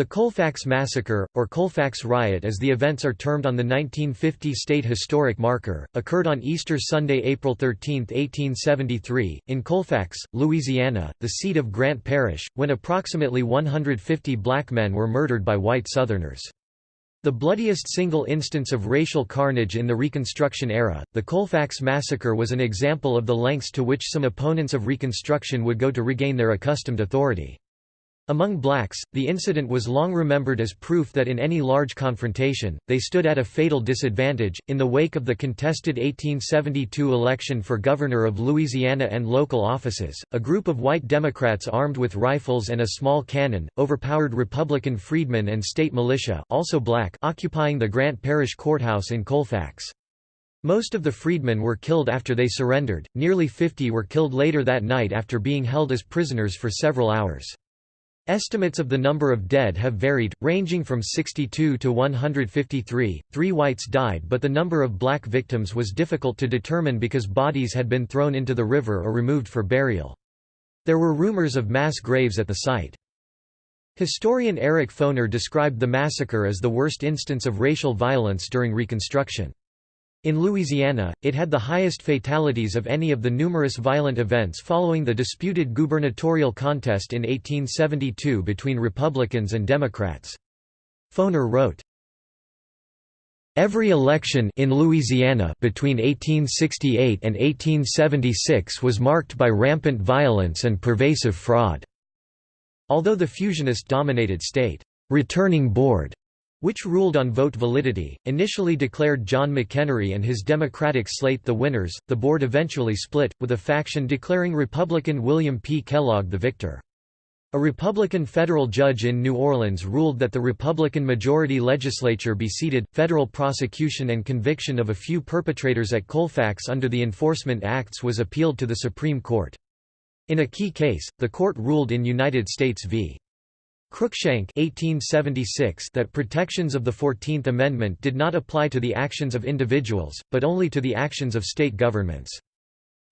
The Colfax Massacre, or Colfax Riot as the events are termed on the 1950 state historic marker, occurred on Easter Sunday, April 13, 1873, in Colfax, Louisiana, the seat of Grant Parish, when approximately 150 black men were murdered by white Southerners. The bloodiest single instance of racial carnage in the Reconstruction era, the Colfax Massacre was an example of the lengths to which some opponents of Reconstruction would go to regain their accustomed authority. Among blacks, the incident was long remembered as proof that in any large confrontation, they stood at a fatal disadvantage. In the wake of the contested 1872 election for governor of Louisiana and local offices, a group of white Democrats armed with rifles and a small cannon, overpowered Republican freedmen and state militia also black occupying the Grant Parish Courthouse in Colfax. Most of the freedmen were killed after they surrendered, nearly 50 were killed later that night after being held as prisoners for several hours. Estimates of the number of dead have varied, ranging from 62 to 153. Three whites died, but the number of black victims was difficult to determine because bodies had been thrown into the river or removed for burial. There were rumors of mass graves at the site. Historian Eric Foner described the massacre as the worst instance of racial violence during Reconstruction. In Louisiana, it had the highest fatalities of any of the numerous violent events following the disputed gubernatorial contest in 1872 between Republicans and Democrats. Foner wrote, Every election in Louisiana between 1868 and 1876 was marked by rampant violence and pervasive fraud. Although the fusionist-dominated state returning board which ruled on vote validity, initially declared John McEnery and his Democratic slate the winners. The board eventually split, with a faction declaring Republican William P. Kellogg the victor. A Republican federal judge in New Orleans ruled that the Republican majority legislature be seated. Federal prosecution and conviction of a few perpetrators at Colfax under the Enforcement Acts was appealed to the Supreme Court. In a key case, the court ruled in United States v. Cruikshank 1876 that protections of the Fourteenth Amendment did not apply to the actions of individuals, but only to the actions of state governments.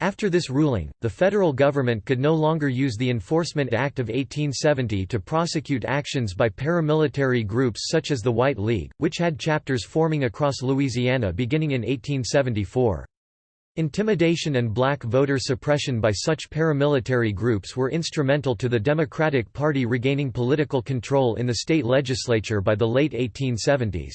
After this ruling, the federal government could no longer use the Enforcement Act of 1870 to prosecute actions by paramilitary groups such as the White League, which had chapters forming across Louisiana beginning in 1874. Intimidation and black voter suppression by such paramilitary groups were instrumental to the Democratic Party regaining political control in the state legislature by the late 1870s.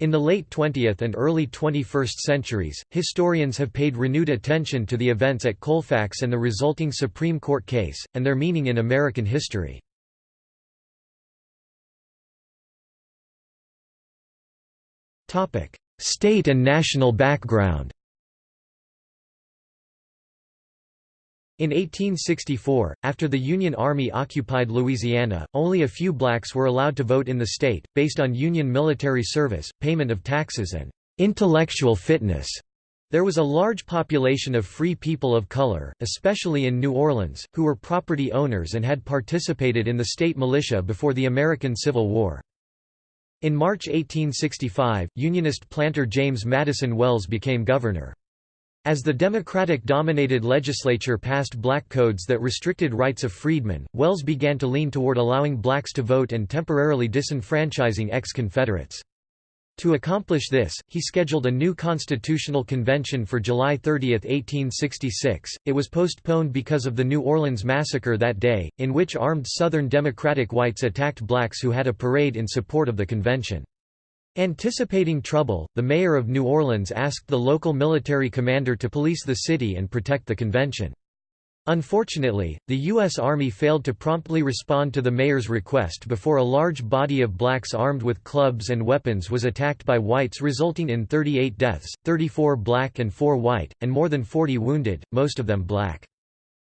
In the late 20th and early 21st centuries, historians have paid renewed attention to the events at Colfax and the resulting Supreme Court case, and their meaning in American history. State and national background In 1864, after the Union Army occupied Louisiana, only a few blacks were allowed to vote in the state, based on Union military service, payment of taxes and intellectual fitness. There was a large population of free people of color, especially in New Orleans, who were property owners and had participated in the state militia before the American Civil War. In March 1865, Unionist planter James Madison Wells became governor. As the Democratic-dominated legislature passed black codes that restricted rights of freedmen, Wells began to lean toward allowing blacks to vote and temporarily disenfranchising ex-Confederates. To accomplish this, he scheduled a new constitutional convention for July 30, 1866. It was postponed because of the New Orleans massacre that day, in which armed Southern Democratic whites attacked blacks who had a parade in support of the convention. Anticipating trouble, the mayor of New Orleans asked the local military commander to police the city and protect the convention. Unfortunately, the U.S. Army failed to promptly respond to the mayor's request before a large body of blacks armed with clubs and weapons was attacked by whites resulting in 38 deaths, 34 black and 4 white, and more than 40 wounded, most of them black.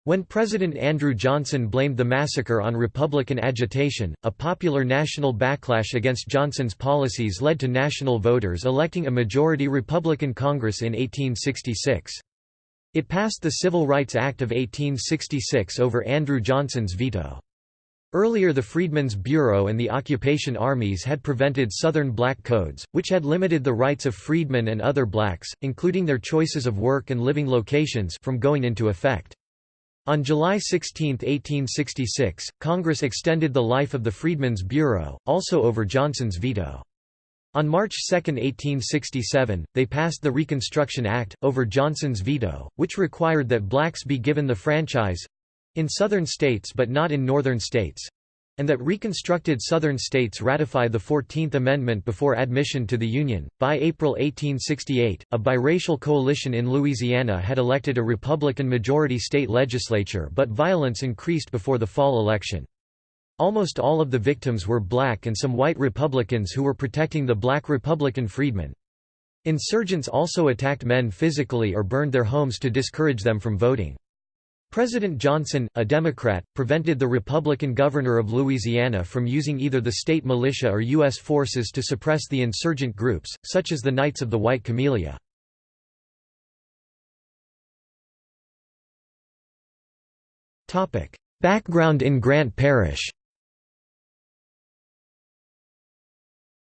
When President Andrew Johnson blamed the massacre on Republican agitation, a popular national backlash against Johnson's policies led to national voters electing a majority Republican Congress in 1866. It passed the Civil Rights Act of 1866 over Andrew Johnson's veto. Earlier the Freedmen's Bureau and the occupation armies had prevented Southern black codes, which had limited the rights of freedmen and other blacks, including their choices of work and living locations from going into effect. On July 16, 1866, Congress extended the life of the Freedmen's Bureau, also over Johnson's veto. On March 2, 1867, they passed the Reconstruction Act, over Johnson's veto, which required that blacks be given the franchise—in Southern states but not in Northern states—and that reconstructed Southern states ratify the Fourteenth Amendment before admission to the Union. By April 1868, a biracial coalition in Louisiana had elected a Republican majority state legislature but violence increased before the fall election. Almost all of the victims were black and some white Republicans who were protecting the black Republican freedmen. Insurgents also attacked men physically or burned their homes to discourage them from voting. President Johnson, a Democrat, prevented the Republican governor of Louisiana from using either the state militia or U.S. forces to suppress the insurgent groups, such as the Knights of the White Camellia. Background in Grant Parish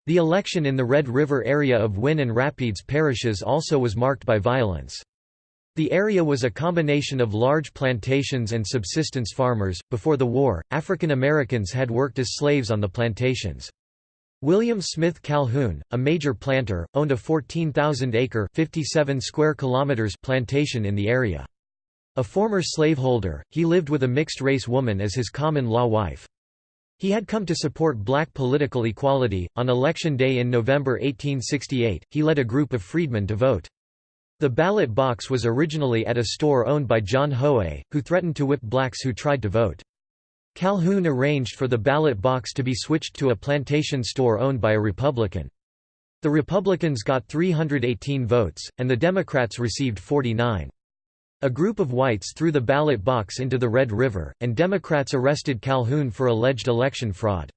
The election in the Red River area of Winn and Rapides parishes also was marked by violence. The area was a combination of large plantations and subsistence farmers. Before the war, African Americans had worked as slaves on the plantations. William Smith Calhoun, a major planter, owned a 14,000-acre (57 square kilometers) plantation in the area. A former slaveholder, he lived with a mixed-race woman as his common-law wife. He had come to support black political equality. On election day in November 1868, he led a group of freedmen to vote. The ballot box was originally at a store owned by John Hoey, who threatened to whip blacks who tried to vote. Calhoun arranged for the ballot box to be switched to a plantation store owned by a Republican. The Republicans got 318 votes, and the Democrats received 49. A group of whites threw the ballot box into the Red River, and Democrats arrested Calhoun for alleged election fraud.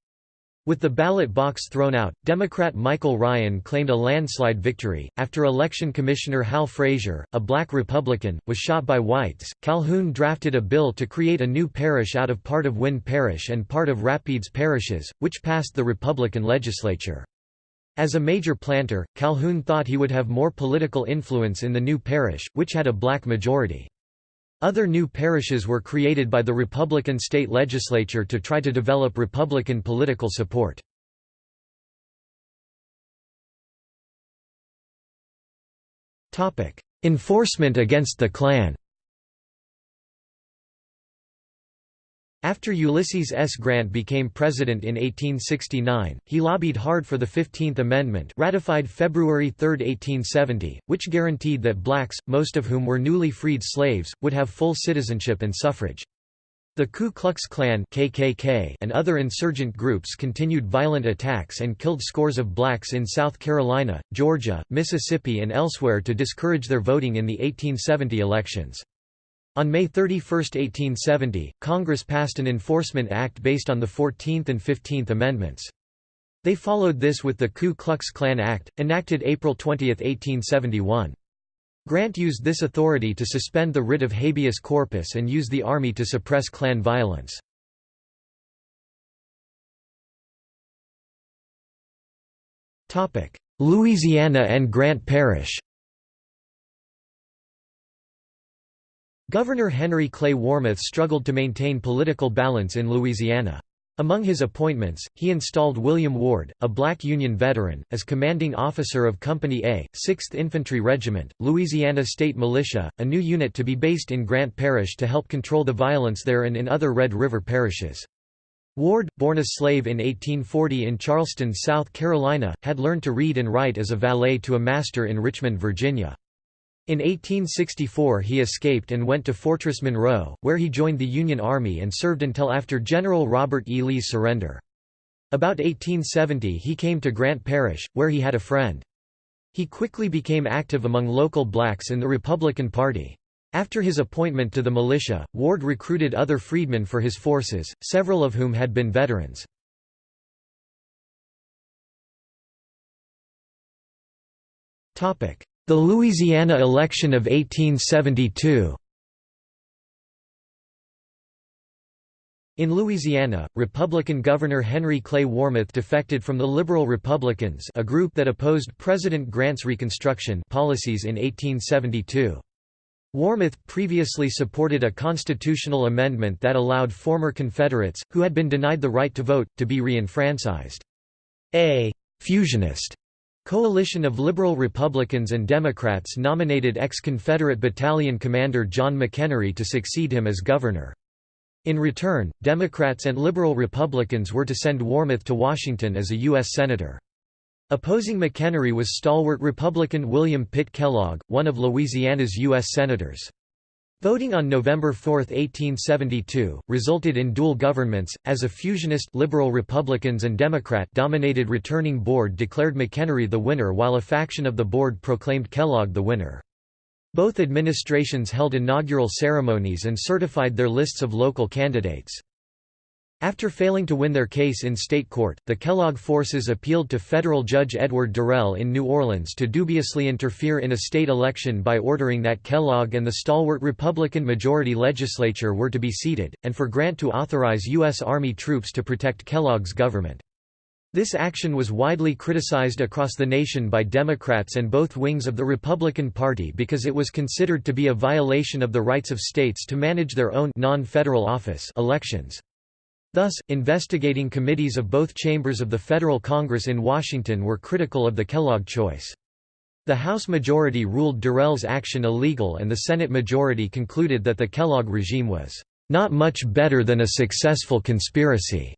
With the ballot box thrown out, Democrat Michael Ryan claimed a landslide victory. After Election Commissioner Hal Frazier, a black Republican, was shot by whites, Calhoun drafted a bill to create a new parish out of part of Winn Parish and part of Rapides parishes, which passed the Republican legislature. As a major planter, Calhoun thought he would have more political influence in the new parish, which had a black majority. Other new parishes were created by the Republican state legislature to try to develop Republican political support. Enforcement against the Klan After Ulysses S. Grant became president in 1869, he lobbied hard for the Fifteenth Amendment ratified February 3, 1870, which guaranteed that blacks, most of whom were newly freed slaves, would have full citizenship and suffrage. The Ku Klux Klan KKK and other insurgent groups continued violent attacks and killed scores of blacks in South Carolina, Georgia, Mississippi and elsewhere to discourage their voting in the 1870 elections. On May 31, 1870, Congress passed an enforcement act based on the Fourteenth and Fifteenth Amendments. They followed this with the Ku Klux Klan Act, enacted April 20, 1871. Grant used this authority to suspend the writ of habeas corpus and use the Army to suppress Klan violence. Louisiana and Grant Parish Governor Henry Clay Warmoth struggled to maintain political balance in Louisiana. Among his appointments, he installed William Ward, a black Union veteran, as commanding officer of Company A, 6th Infantry Regiment, Louisiana State Militia, a new unit to be based in Grant Parish to help control the violence there and in other Red River parishes. Ward, born a slave in 1840 in Charleston, South Carolina, had learned to read and write as a valet to a master in Richmond, Virginia. In 1864 he escaped and went to Fortress Monroe, where he joined the Union Army and served until after General Robert E. Lee's surrender. About 1870 he came to Grant Parish, where he had a friend. He quickly became active among local blacks in the Republican Party. After his appointment to the militia, Ward recruited other freedmen for his forces, several of whom had been veterans. The Louisiana election of 1872 In Louisiana, Republican Governor Henry Clay Warmoth defected from the Liberal Republicans a group that opposed President Grant's Reconstruction policies in 1872. Warmoth previously supported a constitutional amendment that allowed former Confederates, who had been denied the right to vote, to be re-enfranchised. A «fusionist» coalition of liberal Republicans and Democrats nominated ex-Confederate battalion commander John McEnery to succeed him as governor. In return, Democrats and liberal Republicans were to send Warmoth to Washington as a U.S. Senator. Opposing McEnery was stalwart Republican William Pitt Kellogg, one of Louisiana's U.S. Senators. Voting on November 4, 1872, resulted in dual governments, as a fusionist liberal Republicans and Democrat-dominated returning board declared McEnery the winner while a faction of the board proclaimed Kellogg the winner. Both administrations held inaugural ceremonies and certified their lists of local candidates. After failing to win their case in state court, the Kellogg forces appealed to federal judge Edward Durell in New Orleans to dubiously interfere in a state election by ordering that Kellogg and the stalwart Republican majority legislature were to be seated, and for Grant to authorize U.S. Army troops to protect Kellogg's government. This action was widely criticized across the nation by Democrats and both wings of the Republican Party because it was considered to be a violation of the rights of states to manage their own non-federal office elections. Thus, investigating committees of both chambers of the federal Congress in Washington were critical of the Kellogg choice. The House majority ruled Durell's action illegal and the Senate majority concluded that the Kellogg regime was not much better than a successful conspiracy.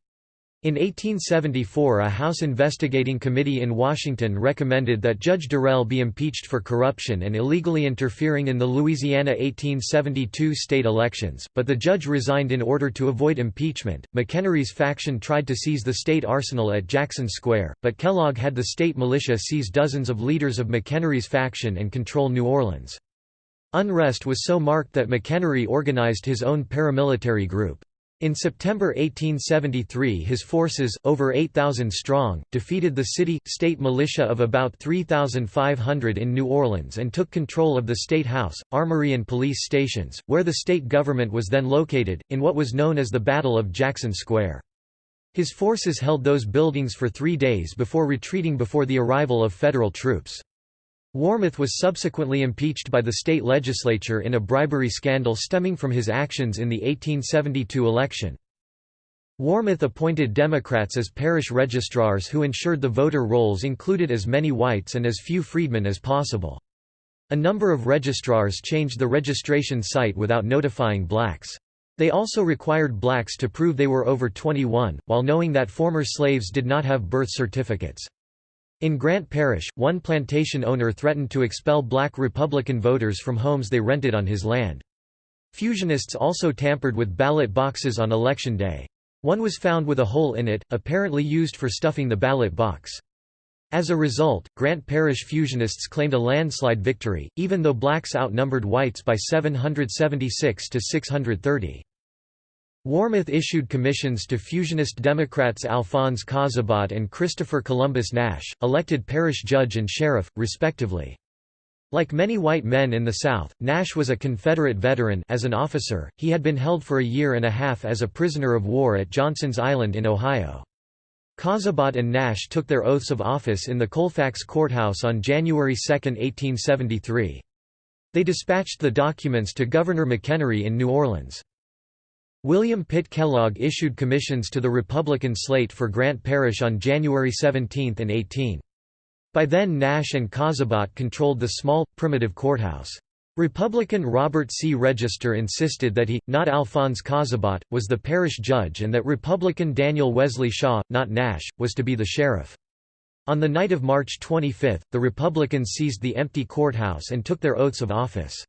In 1874 a House investigating committee in Washington recommended that Judge Durell be impeached for corruption and illegally interfering in the Louisiana 1872 state elections, but the judge resigned in order to avoid impeachment. McEnery's faction tried to seize the state arsenal at Jackson Square, but Kellogg had the state militia seize dozens of leaders of McEnery's faction and control New Orleans. Unrest was so marked that McEnery organized his own paramilitary group. In September 1873 his forces, over 8,000 strong, defeated the city-state militia of about 3,500 in New Orleans and took control of the State House, Armory and police stations, where the state government was then located, in what was known as the Battle of Jackson Square. His forces held those buildings for three days before retreating before the arrival of federal troops. Warmoth was subsequently impeached by the state legislature in a bribery scandal stemming from his actions in the 1872 election. Warmoth appointed Democrats as parish registrars who ensured the voter rolls included as many whites and as few freedmen as possible. A number of registrars changed the registration site without notifying blacks. They also required blacks to prove they were over 21, while knowing that former slaves did not have birth certificates. In Grant Parish, one plantation owner threatened to expel black Republican voters from homes they rented on his land. Fusionists also tampered with ballot boxes on election day. One was found with a hole in it, apparently used for stuffing the ballot box. As a result, Grant Parish fusionists claimed a landslide victory, even though blacks outnumbered whites by 776 to 630. Warmoth issued commissions to fusionist Democrats Alphonse Cazabat and Christopher Columbus Nash, elected parish judge and sheriff, respectively. Like many white men in the South, Nash was a Confederate veteran as an officer, he had been held for a year and a half as a prisoner of war at Johnson's Island in Ohio. Cazabat and Nash took their oaths of office in the Colfax Courthouse on January 2, 1873. They dispatched the documents to Governor McEnery in New Orleans. William Pitt Kellogg issued commissions to the Republican slate for Grant Parish on January 17 and 18. By then Nash and Cazabat controlled the small, primitive courthouse. Republican Robert C. Register insisted that he, not Alphonse Cazabat, was the parish judge and that Republican Daniel Wesley Shaw, not Nash, was to be the sheriff. On the night of March 25, the Republicans seized the empty courthouse and took their oaths of office.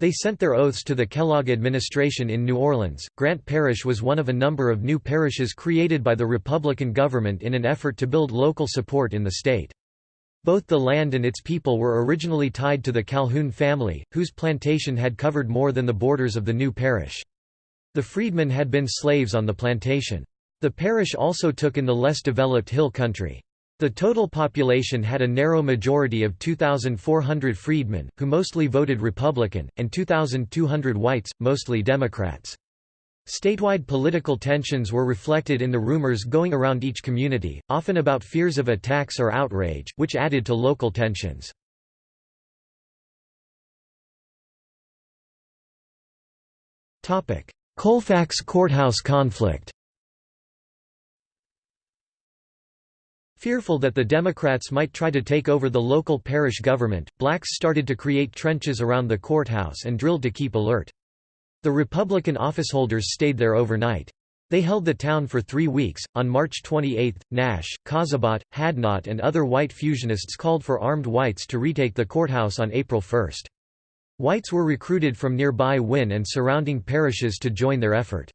They sent their oaths to the Kellogg administration in New Orleans. Grant Parish was one of a number of new parishes created by the Republican government in an effort to build local support in the state. Both the land and its people were originally tied to the Calhoun family, whose plantation had covered more than the borders of the new parish. The freedmen had been slaves on the plantation. The parish also took in the less developed hill country. The total population had a narrow majority of 2,400 freedmen, who mostly voted Republican, and 2,200 whites, mostly Democrats. Statewide political tensions were reflected in the rumors going around each community, often about fears of attacks or outrage, which added to local tensions. Colfax courthouse conflict Fearful that the Democrats might try to take over the local parish government, blacks started to create trenches around the courthouse and drilled to keep alert. The Republican officeholders stayed there overnight. They held the town for three weeks. On March 28, Nash, Cazabat, Hadnot, and other white fusionists called for armed whites to retake the courthouse on April 1. Whites were recruited from nearby Winn and surrounding parishes to join their effort.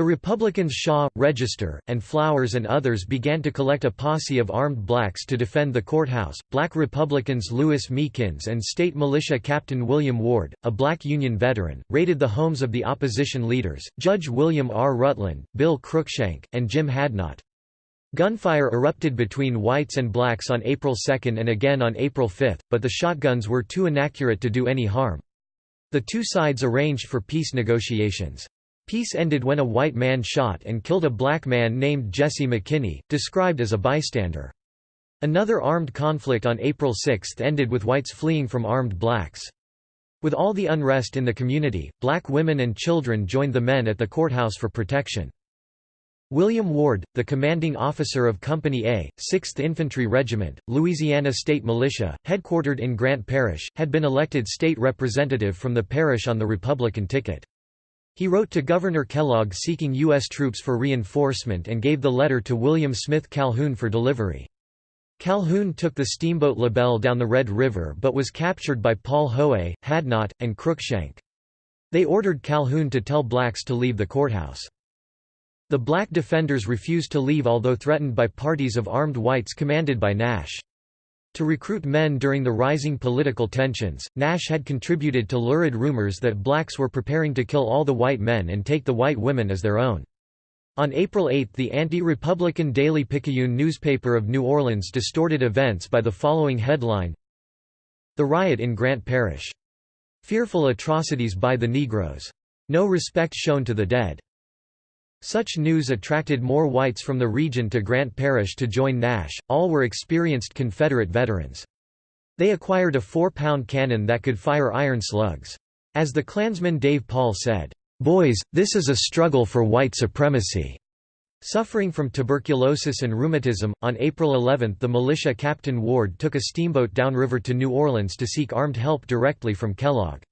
The Republicans Shaw, Register, and Flowers and others began to collect a posse of armed blacks to defend the courthouse. Black Republicans Lewis Meekins and state militia Captain William Ward, a black Union veteran, raided the homes of the opposition leaders, Judge William R. Rutland, Bill Cruikshank, and Jim Hadnot. Gunfire erupted between whites and blacks on April 2 and again on April 5, but the shotguns were too inaccurate to do any harm. The two sides arranged for peace negotiations. Peace ended when a white man shot and killed a black man named Jesse McKinney, described as a bystander. Another armed conflict on April 6 ended with whites fleeing from armed blacks. With all the unrest in the community, black women and children joined the men at the courthouse for protection. William Ward, the commanding officer of Company A, 6th Infantry Regiment, Louisiana State Militia, headquartered in Grant Parish, had been elected state representative from the parish on the Republican ticket. He wrote to Governor Kellogg seeking U.S. troops for reinforcement and gave the letter to William Smith Calhoun for delivery. Calhoun took the steamboat LaBelle down the Red River but was captured by Paul Hoey, Hadnot, and Cruikshank. They ordered Calhoun to tell blacks to leave the courthouse. The black defenders refused to leave although threatened by parties of armed whites commanded by Nash. To recruit men during the rising political tensions, Nash had contributed to lurid rumors that blacks were preparing to kill all the white men and take the white women as their own. On April 8 the anti-Republican Daily Picayune newspaper of New Orleans distorted events by the following headline The riot in Grant Parish. Fearful atrocities by the Negroes. No respect shown to the dead. Such news attracted more whites from the region to Grant Parish to join Nash, all were experienced Confederate veterans. They acquired a four-pound cannon that could fire iron slugs. As the Klansman Dave Paul said, "'Boys, this is a struggle for white supremacy." Suffering from tuberculosis and rheumatism, on April 11 the militia Captain Ward took a steamboat downriver to New Orleans to seek armed help directly from Kellogg.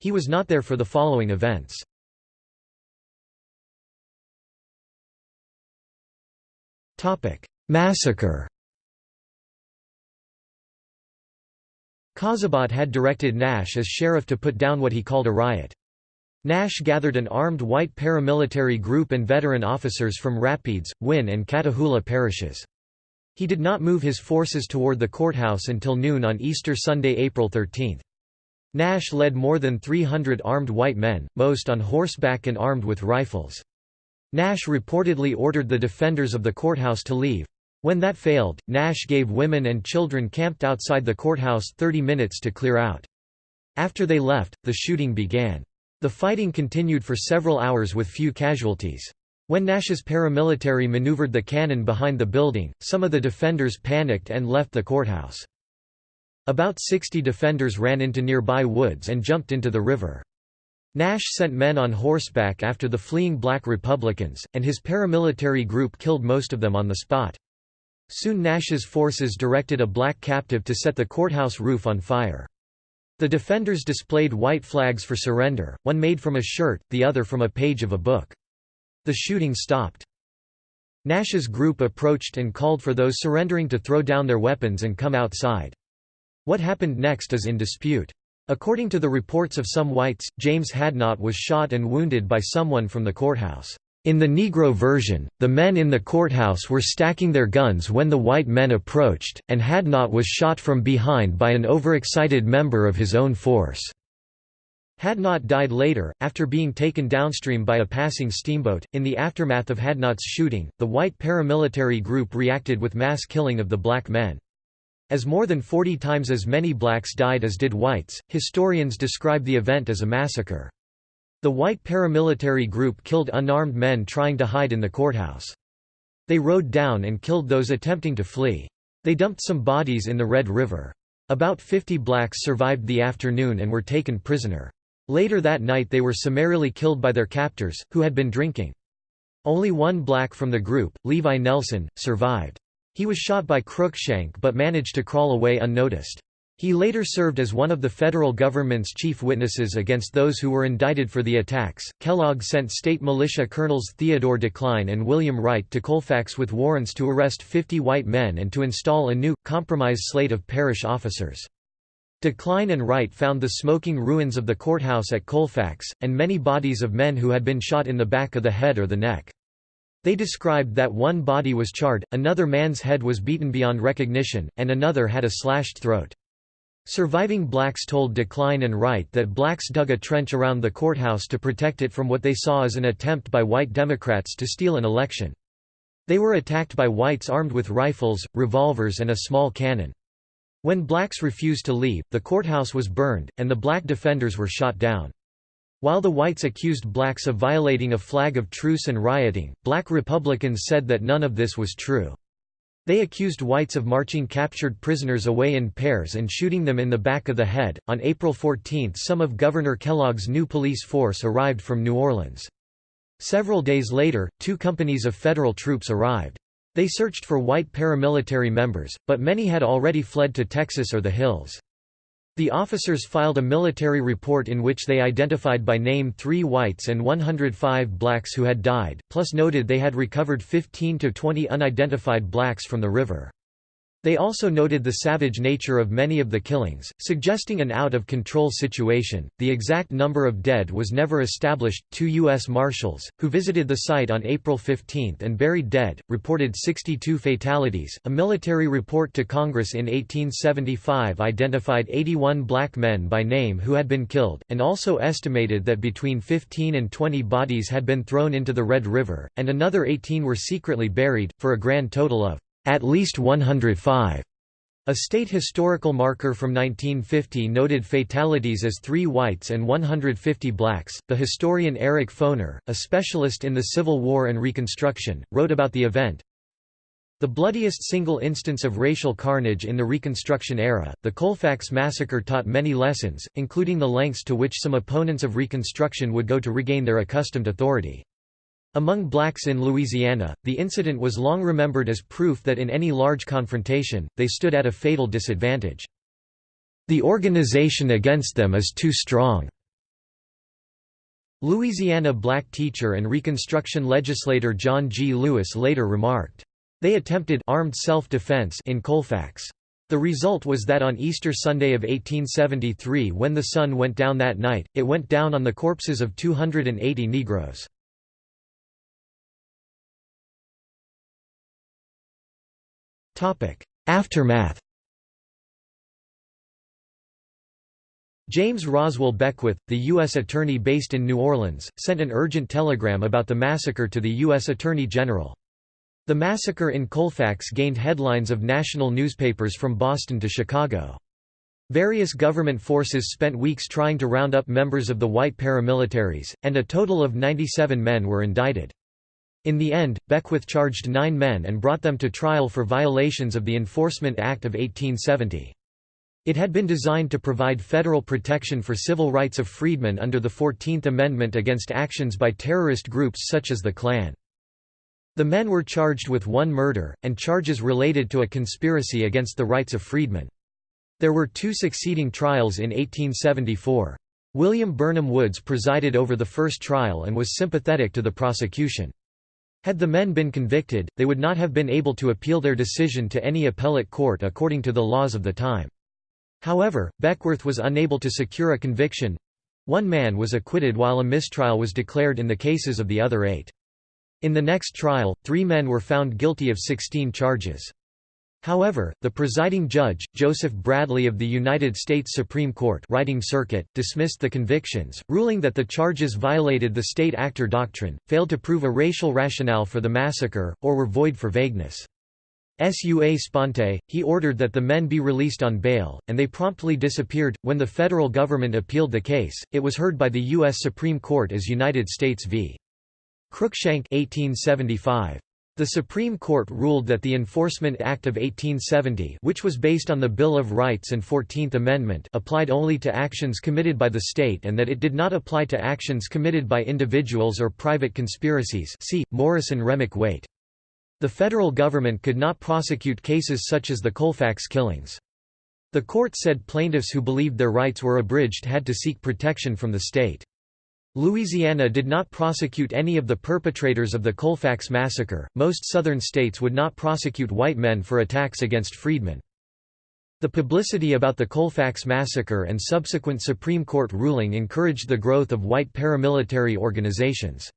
He was not there for the following events. Massacre Cazabat had directed Nash as sheriff to put down what he called a riot. Nash gathered an armed white paramilitary group and veteran officers from Rapides, Winn and Catahoula parishes. He did not move his forces toward the courthouse until noon on Easter Sunday, April 13. Nash led more than 300 armed white men, most on horseback and armed with rifles. Nash reportedly ordered the defenders of the courthouse to leave. When that failed, Nash gave women and children camped outside the courthouse 30 minutes to clear out. After they left, the shooting began. The fighting continued for several hours with few casualties. When Nash's paramilitary maneuvered the cannon behind the building, some of the defenders panicked and left the courthouse. About 60 defenders ran into nearby woods and jumped into the river. Nash sent men on horseback after the fleeing black Republicans, and his paramilitary group killed most of them on the spot. Soon Nash's forces directed a black captive to set the courthouse roof on fire. The defenders displayed white flags for surrender, one made from a shirt, the other from a page of a book. The shooting stopped. Nash's group approached and called for those surrendering to throw down their weapons and come outside. What happened next is in dispute. According to the reports of some whites, James Hadnot was shot and wounded by someone from the courthouse. In the Negro version, the men in the courthouse were stacking their guns when the white men approached, and Hadnot was shot from behind by an overexcited member of his own force. Hadnot died later, after being taken downstream by a passing steamboat. In the aftermath of Hadnot's shooting, the white paramilitary group reacted with mass killing of the black men. As more than 40 times as many blacks died as did whites, historians describe the event as a massacre. The white paramilitary group killed unarmed men trying to hide in the courthouse. They rode down and killed those attempting to flee. They dumped some bodies in the Red River. About 50 blacks survived the afternoon and were taken prisoner. Later that night they were summarily killed by their captors, who had been drinking. Only one black from the group, Levi Nelson, survived. He was shot by Cruikshank but managed to crawl away unnoticed. He later served as one of the federal government's chief witnesses against those who were indicted for the attacks. Kellogg sent state militia colonels Theodore DeKlyne and William Wright to Colfax with warrants to arrest 50 white men and to install a new, compromise slate of parish officers. DeKlyne and Wright found the smoking ruins of the courthouse at Colfax, and many bodies of men who had been shot in the back of the head or the neck. They described that one body was charred, another man's head was beaten beyond recognition, and another had a slashed throat. Surviving blacks told DeKlyne and Wright that blacks dug a trench around the courthouse to protect it from what they saw as an attempt by white Democrats to steal an election. They were attacked by whites armed with rifles, revolvers and a small cannon. When blacks refused to leave, the courthouse was burned, and the black defenders were shot down. While the whites accused blacks of violating a flag of truce and rioting, black Republicans said that none of this was true. They accused whites of marching captured prisoners away in pairs and shooting them in the back of the head. On April 14, some of Governor Kellogg's new police force arrived from New Orleans. Several days later, two companies of federal troops arrived. They searched for white paramilitary members, but many had already fled to Texas or the hills. The officers filed a military report in which they identified by name three whites and 105 blacks who had died, plus noted they had recovered 15 to 20 unidentified blacks from the river. They also noted the savage nature of many of the killings, suggesting an out of control situation. The exact number of dead was never established. Two U.S. Marshals, who visited the site on April 15 and buried dead, reported 62 fatalities. A military report to Congress in 1875 identified 81 black men by name who had been killed, and also estimated that between 15 and 20 bodies had been thrown into the Red River, and another 18 were secretly buried, for a grand total of at least 105. A state historical marker from 1950 noted fatalities as three whites and 150 blacks. The historian Eric Foner, a specialist in the Civil War and Reconstruction, wrote about the event. The bloodiest single instance of racial carnage in the Reconstruction era, the Colfax Massacre taught many lessons, including the lengths to which some opponents of Reconstruction would go to regain their accustomed authority. Among blacks in Louisiana, the incident was long remembered as proof that in any large confrontation, they stood at a fatal disadvantage. The organization against them is too strong. Louisiana black teacher and Reconstruction legislator John G. Lewis later remarked, "...they attempted armed self-defense in Colfax. The result was that on Easter Sunday of 1873 when the sun went down that night, it went down on the corpses of 280 Negroes." Aftermath James Roswell Beckwith, the U.S. Attorney based in New Orleans, sent an urgent telegram about the massacre to the U.S. Attorney General. The massacre in Colfax gained headlines of national newspapers from Boston to Chicago. Various government forces spent weeks trying to round up members of the white paramilitaries, and a total of 97 men were indicted. In the end, Beckwith charged nine men and brought them to trial for violations of the Enforcement Act of 1870. It had been designed to provide federal protection for civil rights of freedmen under the Fourteenth Amendment against actions by terrorist groups such as the Klan. The men were charged with one murder, and charges related to a conspiracy against the rights of freedmen. There were two succeeding trials in 1874. William Burnham Woods presided over the first trial and was sympathetic to the prosecution. Had the men been convicted, they would not have been able to appeal their decision to any appellate court according to the laws of the time. However, Beckwith was unable to secure a conviction. One man was acquitted while a mistrial was declared in the cases of the other eight. In the next trial, three men were found guilty of 16 charges. However, the presiding judge, Joseph Bradley of the United States Supreme Court writing circuit, dismissed the convictions, ruling that the charges violated the state actor doctrine, failed to prove a racial rationale for the massacre, or were void for vagueness. Sua sponte, he ordered that the men be released on bail, and they promptly disappeared. When the federal government appealed the case, it was heard by the U.S. Supreme Court as United States v. Cruikshank 1875. The Supreme Court ruled that the Enforcement Act of 1870 which was based on the Bill of Rights and Fourteenth Amendment applied only to actions committed by the state and that it did not apply to actions committed by individuals or private conspiracies see, Morrison-Remick Waite. The federal government could not prosecute cases such as the Colfax killings. The court said plaintiffs who believed their rights were abridged had to seek protection from the state. Louisiana did not prosecute any of the perpetrators of the Colfax massacre. Most southern states would not prosecute white men for attacks against freedmen. The publicity about the Colfax massacre and subsequent Supreme Court ruling encouraged the growth of white paramilitary organizations.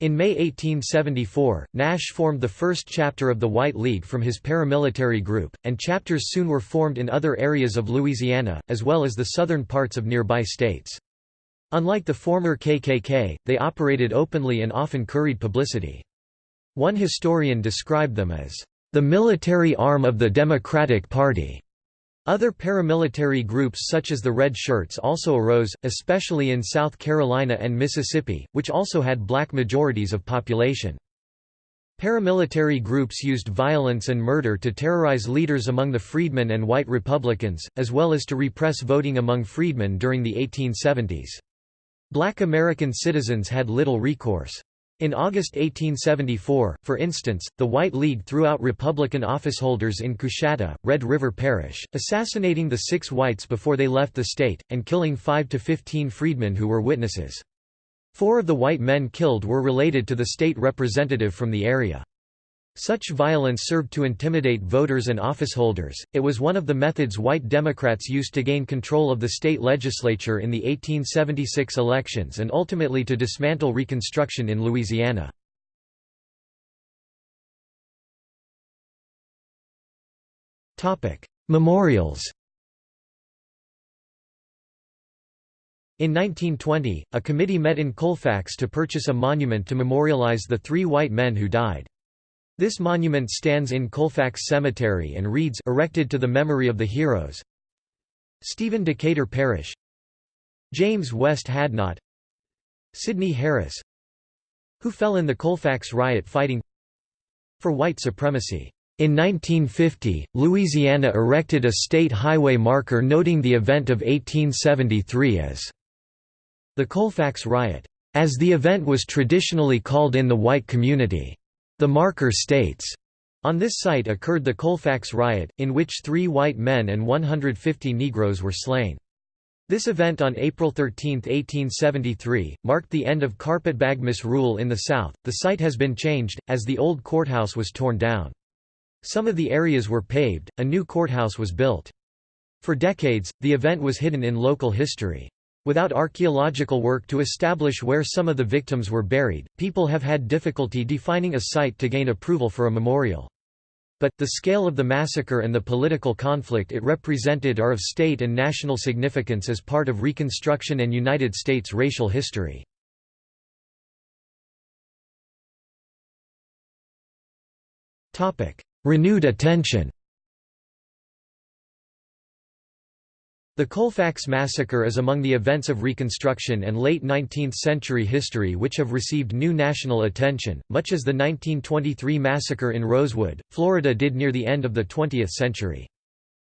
In May 1874, Nash formed the first chapter of the White League from his paramilitary group, and chapters soon were formed in other areas of Louisiana, as well as the southern parts of nearby states. Unlike the former KKK, they operated openly and often curried publicity. One historian described them as, "...the military arm of the Democratic Party." Other paramilitary groups such as the Red Shirts also arose, especially in South Carolina and Mississippi, which also had black majorities of population. Paramilitary groups used violence and murder to terrorize leaders among the freedmen and white Republicans, as well as to repress voting among freedmen during the 1870s. Black American citizens had little recourse. In August 1874, for instance, the White League threw out Republican officeholders in Coushatta, Red River Parish, assassinating the six whites before they left the state, and killing 5 to 15 freedmen who were witnesses. Four of the white men killed were related to the state representative from the area. Such violence served to intimidate voters and officeholders. It was one of the methods white Democrats used to gain control of the state legislature in the 1876 elections and ultimately to dismantle Reconstruction in Louisiana. Topic: Memorials. In 1920, a committee met in Colfax to purchase a monument to memorialize the three white men who died. This monument stands in Colfax Cemetery and reads erected to the memory of the heroes Stephen Decatur Parish James West Hadnot Sidney Harris who fell in the Colfax riot fighting for white supremacy. In 1950, Louisiana erected a state highway marker noting the event of 1873 as the Colfax Riot, as the event was traditionally called in the white community. The marker states, on this site occurred the Colfax riot, in which three white men and 150 Negroes were slain. This event on April 13, 1873, marked the end of carpetbag misrule in the South. The site has been changed, as the old courthouse was torn down. Some of the areas were paved, a new courthouse was built. For decades, the event was hidden in local history. Without archaeological work to establish where some of the victims were buried, people have had difficulty defining a site to gain approval for a memorial. But, the scale of the massacre and the political conflict it represented are of state and national significance as part of Reconstruction and United States racial history. Renewed attention The Colfax Massacre is among the events of Reconstruction and late 19th-century history which have received new national attention, much as the 1923 massacre in Rosewood, Florida did near the end of the 20th century.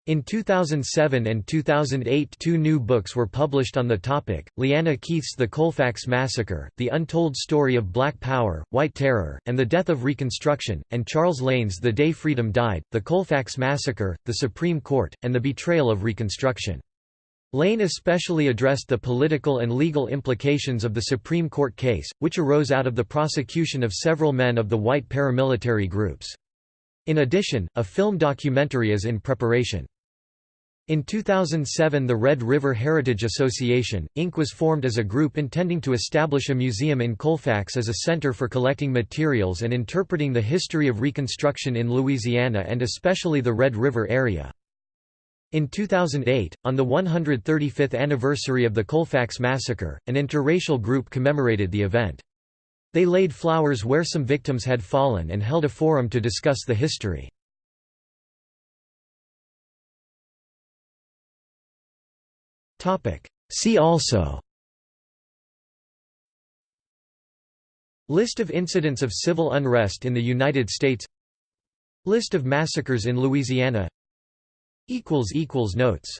In 2007 and 2008 two new books were published on the topic, LeeAnna Keith's The Colfax Massacre, The Untold Story of Black Power, White Terror, and the Death of Reconstruction, and Charles Lane's The Day Freedom Died, The Colfax Massacre, The Supreme Court, and the Betrayal of Reconstruction. Lane especially addressed the political and legal implications of the Supreme Court case, which arose out of the prosecution of several men of the white paramilitary groups. In addition, a film documentary is in preparation. In 2007 the Red River Heritage Association, Inc. was formed as a group intending to establish a museum in Colfax as a center for collecting materials and interpreting the history of Reconstruction in Louisiana and especially the Red River area. In 2008, on the 135th anniversary of the Colfax Massacre, an interracial group commemorated the event. They laid flowers where some victims had fallen and held a forum to discuss the history. See also List of incidents of civil unrest in the United States List of massacres in Louisiana Notes